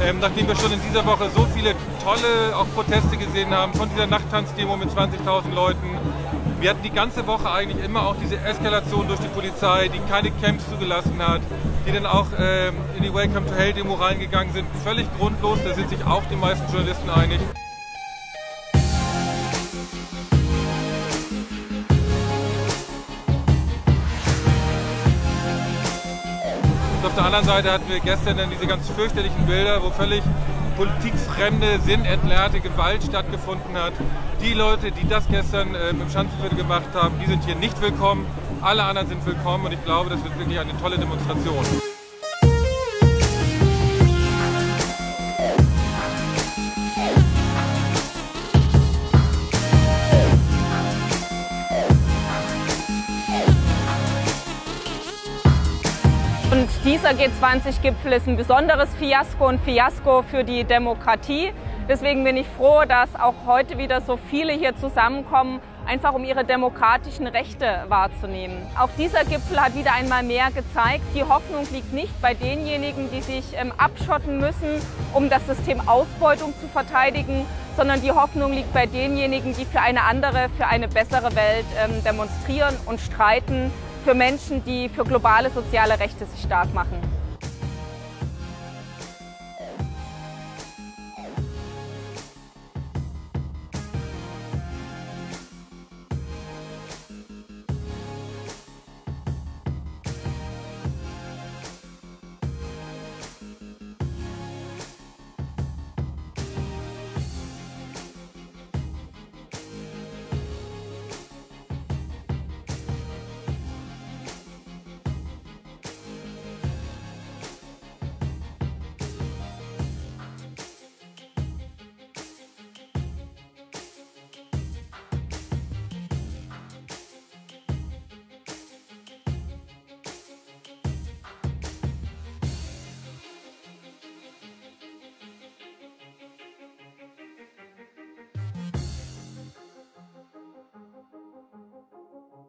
Ähm, nachdem wir schon in dieser Woche so viele tolle auch Proteste gesehen haben, von dieser Nachttanzdemo mit 20.000 Leuten, wir hatten die ganze Woche eigentlich immer auch diese Eskalation durch die Polizei, die keine Camps zugelassen hat, die dann auch ähm, in die Welcome to Hell Demo reingegangen sind. Völlig grundlos, da sind sich auch die meisten Journalisten einig. Und auf der anderen Seite hatten wir gestern dann diese ganz fürchterlichen Bilder, wo völlig politikfremde, sinnentleerte Gewalt stattgefunden hat. Die Leute, die das gestern äh, im Schanzenviertel gemacht haben, die sind hier nicht willkommen. Alle anderen sind willkommen und ich glaube, das wird wirklich eine tolle Demonstration. Und dieser G20-Gipfel ist ein besonderes Fiasko, ein Fiasko für die Demokratie. Deswegen bin ich froh, dass auch heute wieder so viele hier zusammenkommen, einfach um ihre demokratischen Rechte wahrzunehmen. Auch dieser Gipfel hat wieder einmal mehr gezeigt, die Hoffnung liegt nicht bei denjenigen, die sich ähm, abschotten müssen, um das System Ausbeutung zu verteidigen, sondern die Hoffnung liegt bei denjenigen, die für eine andere, für eine bessere Welt ähm, demonstrieren und streiten für Menschen, die für globale soziale Rechte sich stark machen. Thank you.